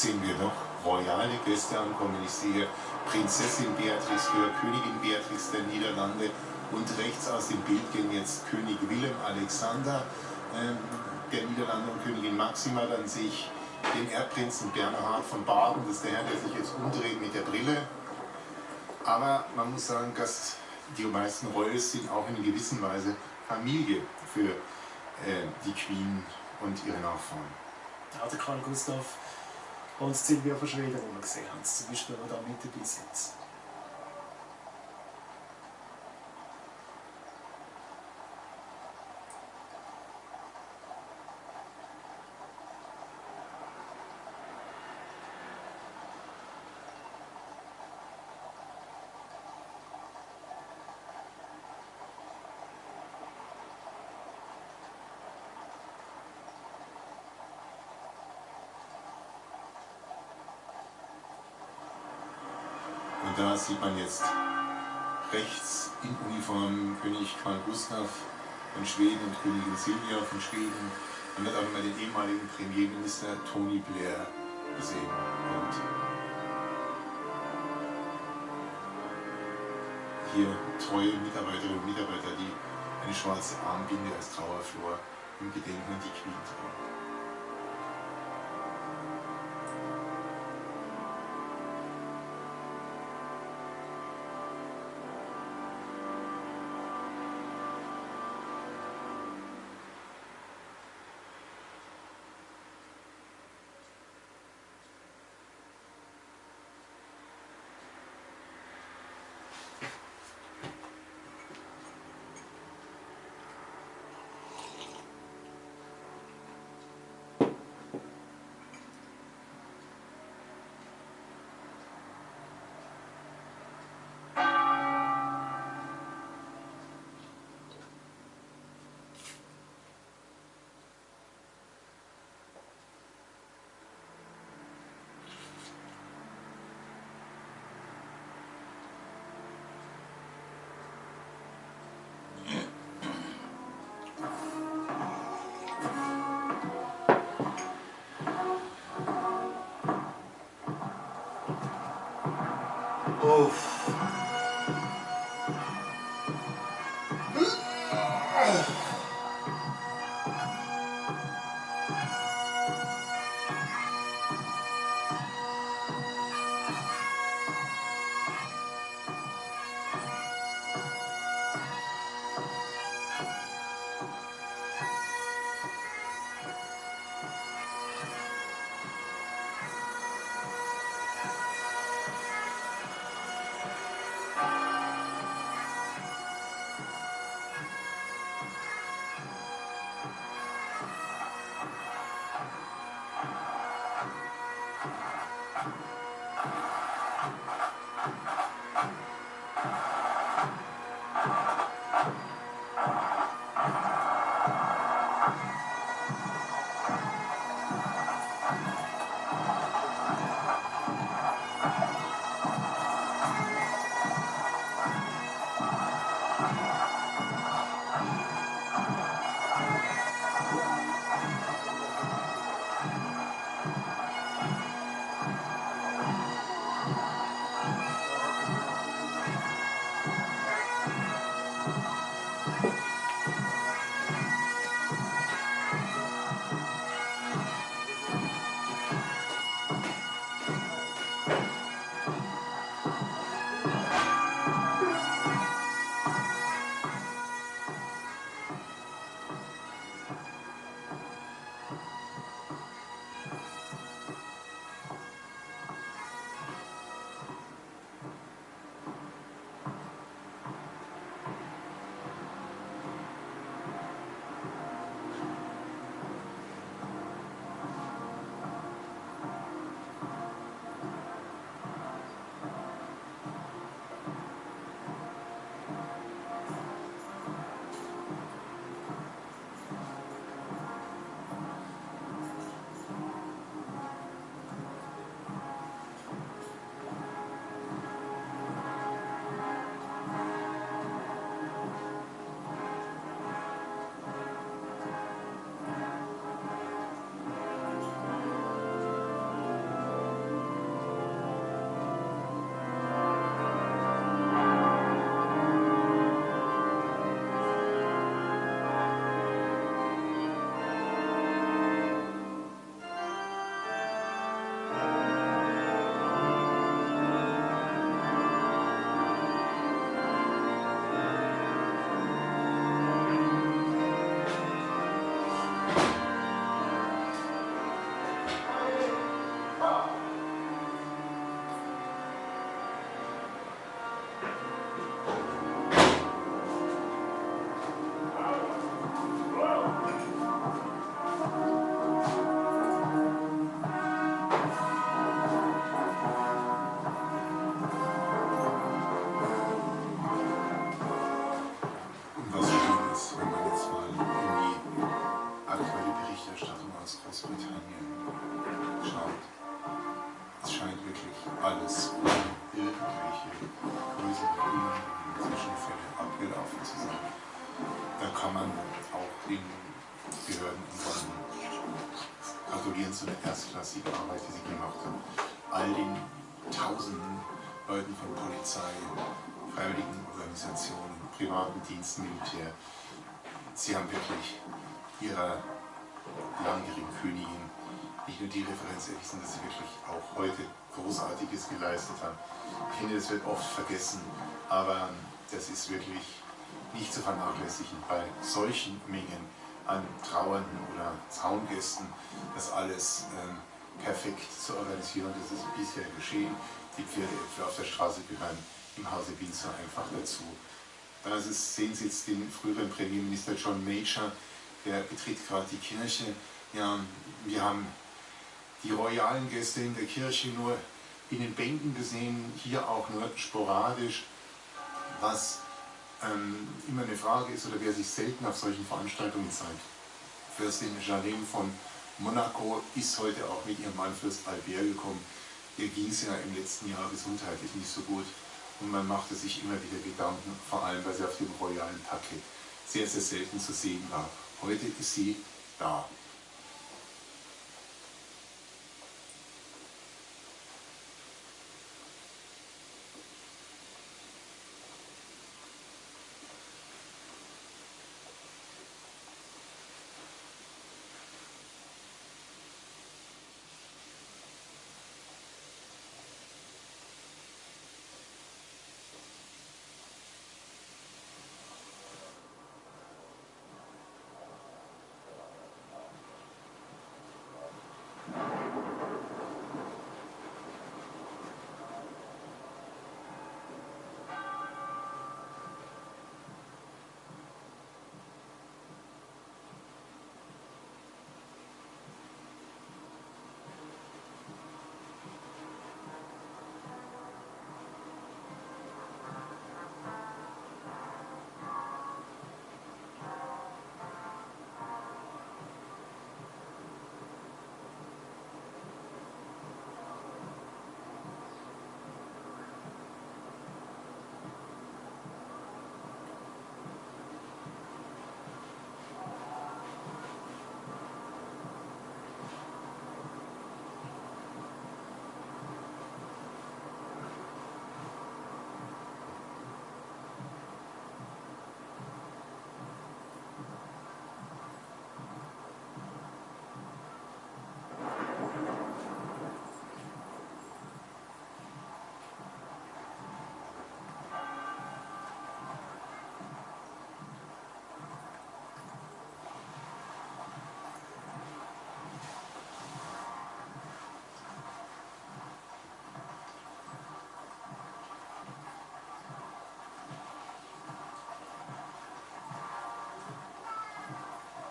sehen wir noch royale Gäste ankommen. Ich sehe Prinzessin Beatrix für Königin Beatrix der Niederlande und rechts aus dem Bild gehen jetzt König Willem Alexander ähm, der Niederlande und Königin Maxima. Dann sehe ich den Erbprinzen Bernhard von Baden, das ist der Herr, der sich jetzt umdreht mit der Brille. Aber man muss sagen, dass die meisten Royals sind auch in gewisser Weise Familie für äh, die Queen und ihre Nachfahren. Der Karl Gustav und Silvia von Schweden, die wir gesehen haben, zum Beispiel, die da mit dabei sind. Und da sieht man jetzt rechts in Uniform König Karl Gustav von Schweden und Königin Silvia von Schweden. Man hat auch mal den ehemaligen Premierminister Tony Blair gesehen. Und hier treue Mitarbeiterinnen und Mitarbeiter, die eine schwarze Armbinde als Trauerflor im Gedenken an die Queen tragen. alles irgendwelche größeren unangenehmen Zwischenfälle abgelaufen zu sein. Da kann man auch den Behörden und Banken gratulieren zu der erstklassigen Arbeit, die sie gemacht haben. All den tausenden Leuten von Polizei, freiwilligen Organisationen, privaten Diensten, Militär, sie haben wirklich ihrer langjährigen Königin nicht nur die Referenz erwiesen, dass sie wirklich auch heute Großartiges geleistet haben. Ich finde, das wird oft vergessen, aber das ist wirklich nicht zu vernachlässigen bei solchen Mengen an Trauernden oder Zaungästen, das alles ähm, perfekt zu organisieren. Das ist bisher geschehen. Die Pferde etwa auf der Straße gehören im Hause Windsor einfach dazu. Da sehen Sie jetzt den früheren Premierminister John Major, der betritt gerade die Kirche. Ja, wir haben die royalen Gäste in der Kirche nur in den Bänken gesehen, hier auch nur sporadisch, was ähm, immer eine Frage ist oder wer sich selten auf solchen Veranstaltungen zeigt. Fürstin Jalem von Monaco ist heute auch mit ihrem Mann Fürst Albert gekommen. Ihr ging es ja im letzten Jahr gesundheitlich nicht so gut und man machte sich immer wieder Gedanken, vor allem weil sie auf dem royalen Parkett sehr, sehr selten zu sehen war. Heute ist sie da.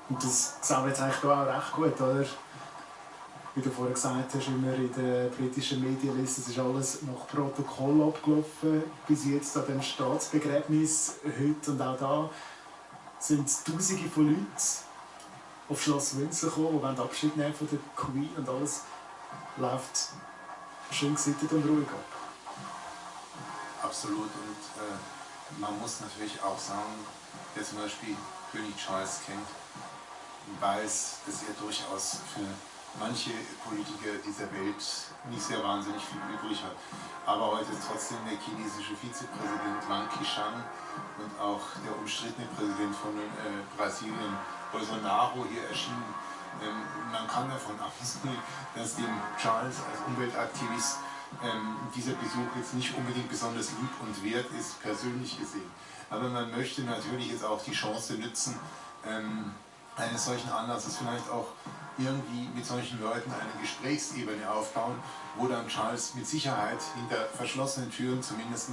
Und das sehen wir jetzt eigentlich auch recht gut, oder? Wie du vorhin gesagt hast, immer in den britischen Medien liest, es ist alles nach Protokoll abgelaufen, bis jetzt an dem Staatsbegräbnis heute und auch da sind Tausende von Leuten auf Schloss Windsor gekommen, die Abschied nehmen von der Queen und alles läuft schön gesittet und ruhig ab. Absolut und äh, man muss natürlich auch sagen, wer zum Beispiel König Charles kennt, weiß, dass er durchaus für manche Politiker dieser Welt nicht sehr wahnsinnig viel übrig hat. Aber heute ist trotzdem der chinesische Vizepräsident Wang Qishan und auch der umstrittene Präsident von äh, Brasilien, Bolsonaro, hier erschienen. Ähm, man kann davon ausgehen, dass dem Charles als Umweltaktivist ähm, dieser Besuch jetzt nicht unbedingt besonders lieb und wert ist, persönlich gesehen. Aber man möchte natürlich jetzt auch die Chance nutzen, ähm, eines solchen Anlasses vielleicht auch irgendwie mit solchen Leuten eine Gesprächsebene aufbauen, wo dann Charles mit Sicherheit hinter verschlossenen Türen zumindest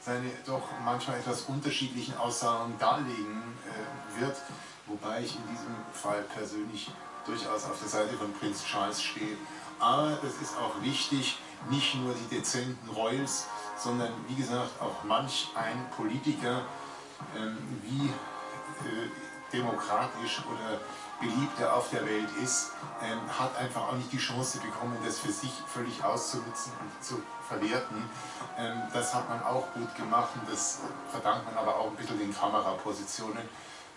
seine doch manchmal etwas unterschiedlichen Aussagen darlegen äh, wird, wobei ich in diesem Fall persönlich durchaus auf der Seite von Prinz Charles stehe. Aber es ist auch wichtig, nicht nur die dezenten Royals, sondern wie gesagt auch manch ein Politiker, ähm, wie äh, demokratisch oder beliebt er auf der Welt ist, ähm, hat einfach auch nicht die Chance bekommen, das für sich völlig auszunutzen und zu verwerten. Ähm, das hat man auch gut gemacht und das verdankt man aber auch ein bisschen den Kamerapositionen.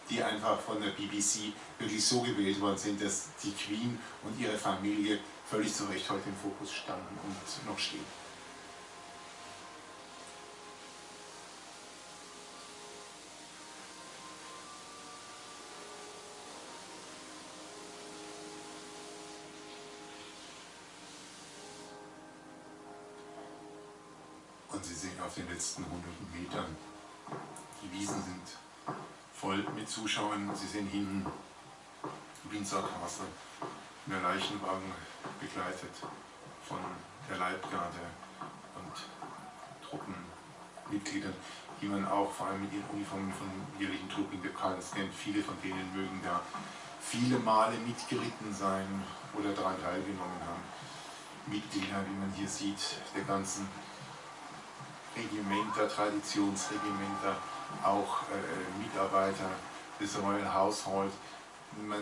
die einfach von der BBC wirklich so gewählt worden sind, dass die Queen und ihre Familie völlig zu Recht heute im Fokus standen und noch stehen. Letzten hunderten Metern, die Wiesen sind voll mit Zuschauern. Sie sehen hinten Windsor Castle, der Leichenwagen begleitet von der Leibgarde und Truppenmitgliedern, die man auch vor allem mit ihren Uniformen von jährlichen Truppen bekannt kennt. Viele von denen mögen da viele Male mitgeritten sein oder daran teilgenommen haben. Mitglieder, wie man hier sieht, der ganzen Regimenter, Traditionsregimenter, auch äh, Mitarbeiter des Royal Household. Man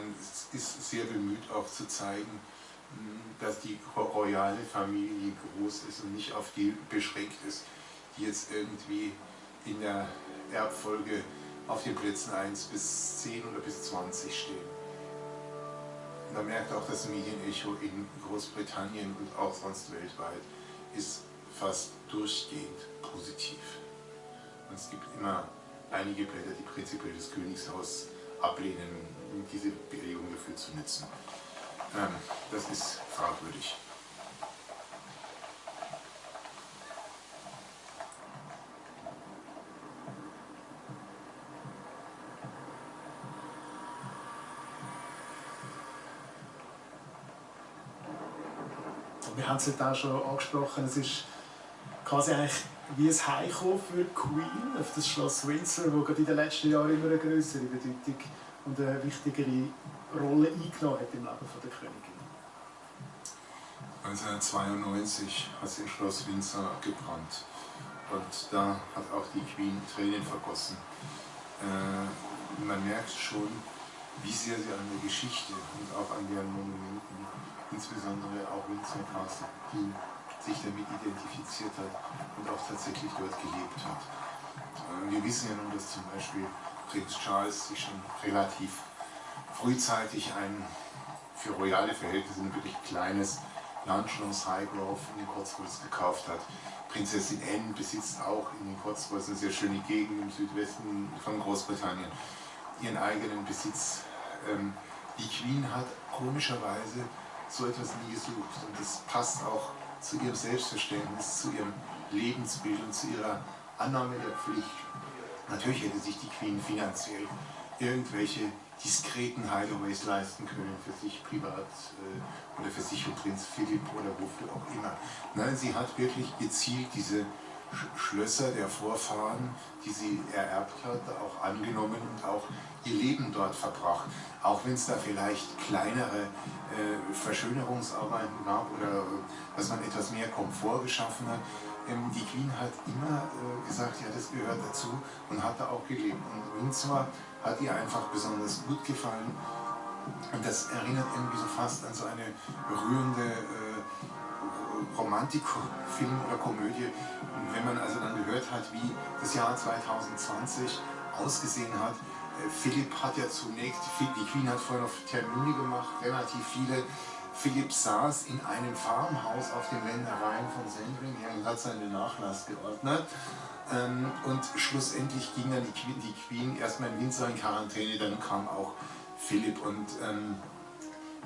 ist sehr bemüht auch zu zeigen, dass die royale Familie groß ist und nicht auf die beschränkt ist, die jetzt irgendwie in der Erbfolge auf den Plätzen 1 bis 10 oder bis 20 stehen. Man merkt auch das Medienecho in Großbritannien und auch sonst weltweit ist fast durchgehend positiv. Und es gibt immer einige Blätter, die prinzipiell das Königshaus ablehnen, diese Bewegung dafür zu nutzen. Ähm, das ist fragwürdig. Wir haben es heute auch schon angesprochen, es ist quasi eigentlich wie ein Heimkommen für Queen auf das Schloss Windsor, das gerade in den letzten Jahren immer eine größere Bedeutung und eine wichtigere Rolle eingenommen hat im Leben der Königin. 1992 hat sie im Schloss Windsor gebrannt und da hat auch die Queen Tränen vergossen. Äh, man merkt schon, wie sehr sie an der Geschichte und auch an deren Monumenten, insbesondere auch Windsor Castle, die sich damit identifiziert hat und auch tatsächlich dort gelebt hat. Äh, wir wissen ja nun, dass zum Beispiel Prinz Charles sich schon relativ frühzeitig ein für royale Verhältnisse ein wirklich kleines Landschloss Highgrove in den Cotswolds gekauft hat. Prinzessin Anne besitzt auch in den Cotswolds eine sehr schöne Gegend im Südwesten von Großbritannien, ihren eigenen Besitz. Ähm, die Queen hat komischerweise so etwas nie gesucht und das passt auch zu ihrem Selbstverständnis, zu ihrem Lebensbild und zu ihrer Annahme der Pflicht. Natürlich hätte sich die Queen finanziell irgendwelche diskreten Hideaways leisten können für sich privat äh, oder für sich und Prinz Philipp oder wofür auch immer. Nein, sie hat wirklich gezielt diese Schlösser der Vorfahren, die sie ererbt hat, auch angenommen und auch ihr Leben dort verbracht. Auch wenn es da vielleicht kleinere äh, Verschönerungsarbeiten gab oder dass man etwas mehr Komfort geschaffen hat. Ähm, die Queen hat immer äh, gesagt, ja das gehört dazu und hat da auch gelebt. Und Windsor hat ihr einfach besonders gut gefallen. Und das erinnert irgendwie so fast an so eine berührende äh, Romantikfilm oder Komödie. Und wenn man also dann gehört hat, wie das Jahr 2020 ausgesehen hat, äh, Philipp hat ja zunächst, die Queen hat vorher noch Termine gemacht, relativ viele. Philipp saß in einem Farmhaus auf den Ländereien von Sandringham und hat seinen Nachlass geordnet. Ähm, und schlussendlich ging dann die Queen, erstmal in Windsor in Quarantäne, dann kam auch Philipp und ähm,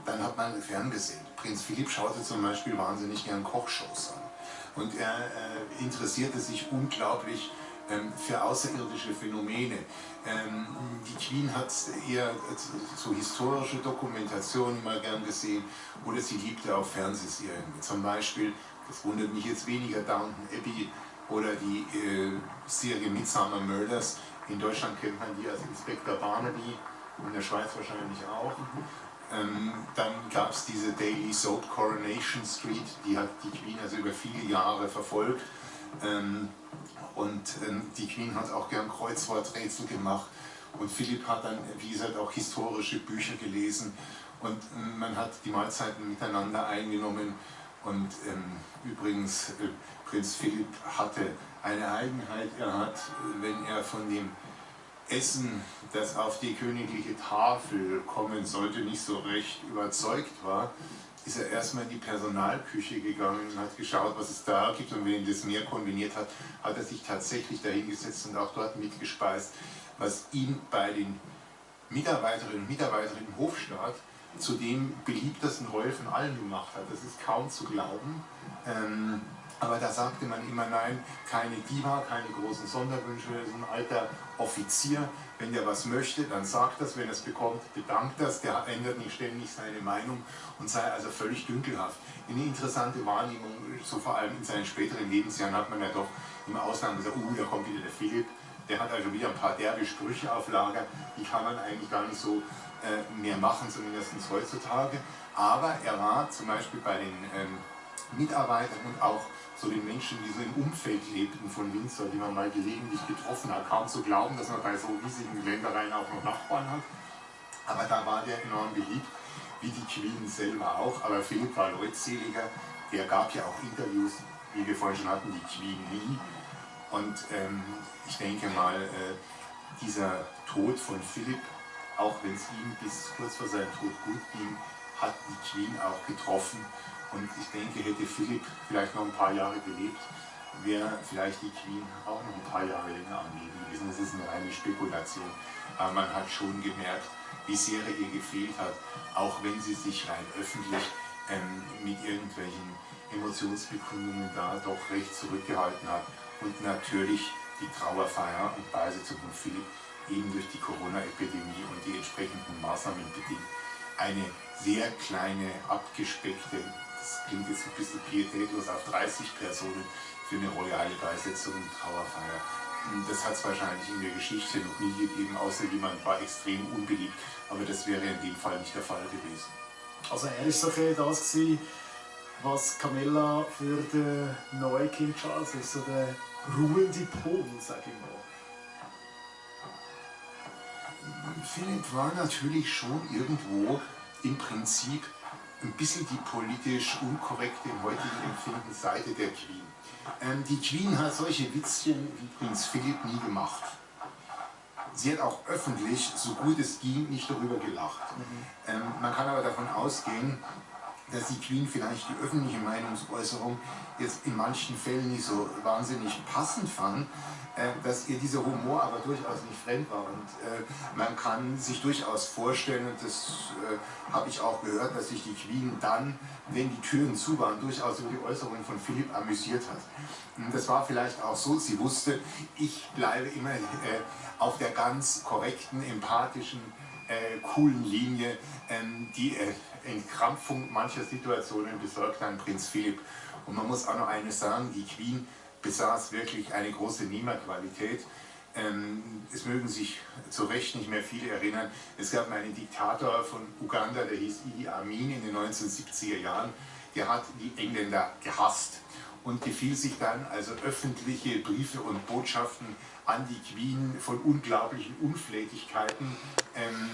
dann hat man ferngesehen. Prinz Philipp schaute zum Beispiel wahnsinnig gern Kochshows an. Und er äh, interessierte sich unglaublich ähm, für außerirdische Phänomene. Ähm, die Queen hat eher so historische Dokumentationen mal gern gesehen oder sie liebte auch Fernsehserien. Zum Beispiel, das wundert mich jetzt weniger, Downton Abbey oder die äh, Serie Midsummer Murders. In Deutschland kennt man die als Inspektor Barnaby, in der Schweiz wahrscheinlich auch. Ähm, dann gab es diese Daily Soap Coronation Street, die hat die Queen also über viele Jahre verfolgt. Ähm, und ähm, die Queen hat auch gern Kreuzworträtsel gemacht. Und Philipp hat dann, wie gesagt, auch historische Bücher gelesen. Und ähm, man hat die Mahlzeiten miteinander eingenommen. Und ähm, übrigens, äh, Prinz Philipp hatte eine Eigenheit. Er hat, wenn er von dem Essen, das auf die königliche Tafel kommen sollte, nicht so recht überzeugt war, ist er erstmal in die Personalküche gegangen und hat geschaut, was es da gibt. Und wenn das mehr kombiniert hat, hat er sich tatsächlich dahingesetzt und auch dort mitgespeist, was ihn bei den Mitarbeiterinnen und Mitarbeitern im Hofstaat zu dem beliebtesten Roll von allen gemacht hat. Das ist kaum zu glauben. Ähm, aber da sagte man immer nein, keine Diva, keine großen Sonderwünsche, so ein alter Offizier, wenn der was möchte, dann sagt das, wenn er es bekommt, bedankt das, der ändert nicht ständig seine Meinung und sei also völlig dünkelhaft. Eine interessante Wahrnehmung, so vor allem in seinen späteren Lebensjahren hat man ja doch im Ausland gesagt, uh, da kommt wieder der Philipp, der hat also wieder ein paar derbe Sprüche auf Lager, die kann man eigentlich gar nicht so äh, mehr machen, zumindest heutzutage. Aber er war zum Beispiel bei den ähm, Mitarbeitern und auch so den Menschen, die so im Umfeld lebten von Windsor, die man mal gelegentlich getroffen hat. Kaum zu glauben, dass man bei so riesigen Ländereien auch noch Nachbarn hat. Aber da war der enorm beliebt, wie die Queen selber auch. Aber Philipp war leutseliger. Der gab ja auch Interviews, wie wir vorhin schon hatten, die Queen nie. Und ähm, ich denke mal, äh, dieser Tod von Philipp, auch wenn es ihm bis kurz vor seinem Tod gut ging, hat die Queen auch getroffen. Und ich denke, hätte Philipp vielleicht noch ein paar Jahre gelebt, wäre vielleicht die Queen auch noch ein paar Jahre länger am Leben gewesen. Das ist eine reine Spekulation. Aber man hat schon gemerkt, wie sehr ihr gefehlt hat, auch wenn sie sich rein öffentlich ähm, mit irgendwelchen Emotionsbekundungen da doch recht zurückgehalten hat. Und natürlich die Trauerfeier und Beisetzung von Philipp eben durch die Corona-Epidemie und die entsprechenden Maßnahmen bedingt eine sehr kleine, abgespeckte das klingt jetzt ein bisschen pietätlos, auf 30 Personen für eine royale Beisetzung und Trauerfeier. Das hat es wahrscheinlich in der Geschichte noch nie gegeben, außer jemand war extrem unbeliebt. Aber das wäre in dem Fall nicht der Fall gewesen. Also er war so das, gewesen, was Camilla für den neuen King Charles ist, so der ruhende Pol, sage ich mal. Philipp war natürlich schon irgendwo im Prinzip ein bisschen die politisch unkorrekte im heutigen Empfinden Seite der Queen. Ähm, die Queen hat solche Witzchen wie Prinz Philipp nie gemacht. Sie hat auch öffentlich, so gut es ging, nicht darüber gelacht. Mhm. Ähm, man kann aber davon ausgehen, dass die Queen vielleicht die öffentliche Meinungsäußerung jetzt in manchen Fällen nicht so wahnsinnig passend fand, äh, dass ihr dieser Humor aber durchaus nicht fremd war. Und äh, man kann sich durchaus vorstellen, und das äh, habe ich auch gehört, dass sich die Queen dann, wenn die Türen zu waren, durchaus über die Äußerungen von Philipp amüsiert hat. Und das war vielleicht auch so, sie wusste, ich bleibe immer auf der ganz korrekten, empathischen, coolen Linie, ähm, die Entkrampfung mancher Situationen besorgt an Prinz Philipp. Und man muss auch noch eines sagen, die Queen besaß wirklich eine große Nehmerqualität. Ähm, es mögen sich zu Recht nicht mehr viele erinnern, es gab einen Diktator von Uganda, der hieß Idi Amin in den 1970er Jahren, der hat die Engländer gehasst und gefiel sich dann also öffentliche Briefe und Botschaften an die Queen von unglaublichen Unflätigkeiten ähm,